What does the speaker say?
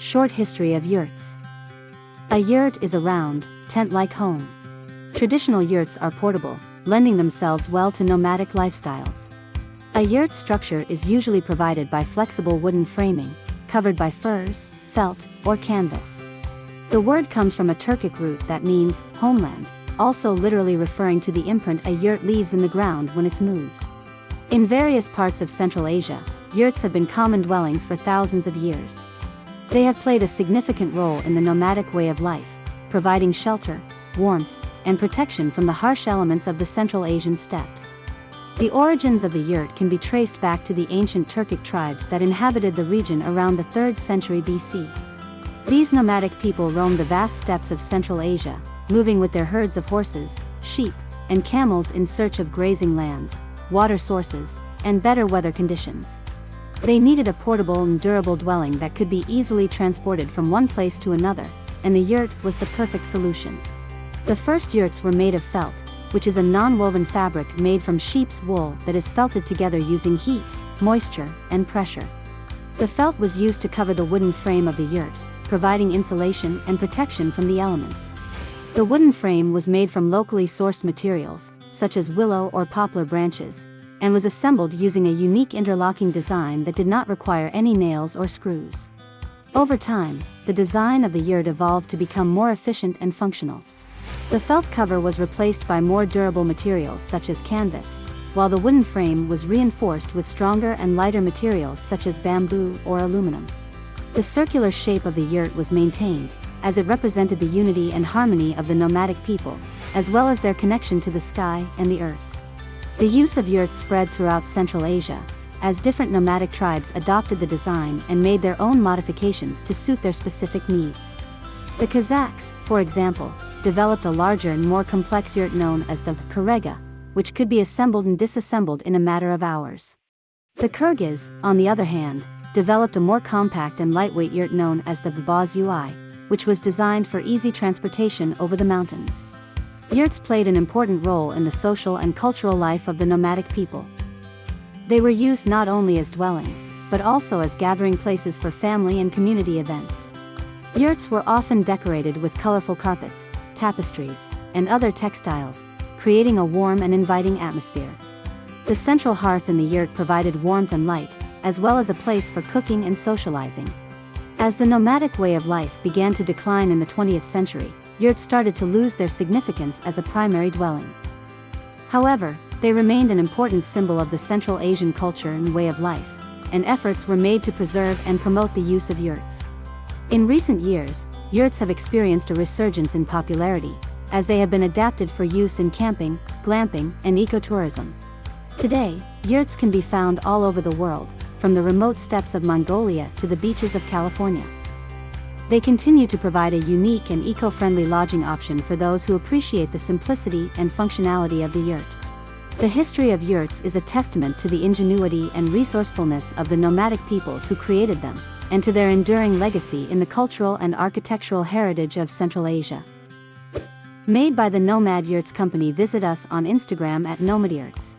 Short History of Yurts A yurt is a round, tent-like home. Traditional yurts are portable, lending themselves well to nomadic lifestyles. A yurt structure is usually provided by flexible wooden framing, covered by furs, felt, or canvas. The word comes from a Turkic root that means homeland, also literally referring to the imprint a yurt leaves in the ground when it's moved. In various parts of Central Asia, yurts have been common dwellings for thousands of years. They have played a significant role in the nomadic way of life, providing shelter, warmth, and protection from the harsh elements of the Central Asian steppes. The origins of the yurt can be traced back to the ancient Turkic tribes that inhabited the region around the 3rd century BC. These nomadic people roamed the vast steppes of Central Asia, moving with their herds of horses, sheep, and camels in search of grazing lands, water sources, and better weather conditions. They needed a portable and durable dwelling that could be easily transported from one place to another, and the yurt was the perfect solution. The first yurts were made of felt, which is a non-woven fabric made from sheep's wool that is felted together using heat, moisture, and pressure. The felt was used to cover the wooden frame of the yurt, providing insulation and protection from the elements. The wooden frame was made from locally sourced materials, such as willow or poplar branches, and was assembled using a unique interlocking design that did not require any nails or screws. Over time, the design of the yurt evolved to become more efficient and functional. The felt cover was replaced by more durable materials such as canvas, while the wooden frame was reinforced with stronger and lighter materials such as bamboo or aluminum. The circular shape of the yurt was maintained, as it represented the unity and harmony of the nomadic people, as well as their connection to the sky and the earth. The use of yurts spread throughout Central Asia, as different nomadic tribes adopted the design and made their own modifications to suit their specific needs. The Kazakhs, for example, developed a larger and more complex yurt known as the karega, which could be assembled and disassembled in a matter of hours. The Kyrgyz, on the other hand, developed a more compact and lightweight yurt known as the Vabaz UI, which was designed for easy transportation over the mountains. Yurts played an important role in the social and cultural life of the nomadic people. They were used not only as dwellings, but also as gathering places for family and community events. Yurts were often decorated with colorful carpets, tapestries, and other textiles, creating a warm and inviting atmosphere. The central hearth in the yurt provided warmth and light, as well as a place for cooking and socializing. As the nomadic way of life began to decline in the 20th century, yurts started to lose their significance as a primary dwelling. However, they remained an important symbol of the Central Asian culture and way of life, and efforts were made to preserve and promote the use of yurts. In recent years, yurts have experienced a resurgence in popularity, as they have been adapted for use in camping, glamping, and ecotourism. Today, yurts can be found all over the world, from the remote steppes of Mongolia to the beaches of California. They continue to provide a unique and eco-friendly lodging option for those who appreciate the simplicity and functionality of the yurt. The history of yurts is a testament to the ingenuity and resourcefulness of the nomadic peoples who created them, and to their enduring legacy in the cultural and architectural heritage of Central Asia. Made by the Nomad Yurts Company visit us on Instagram at Nomad Yurts.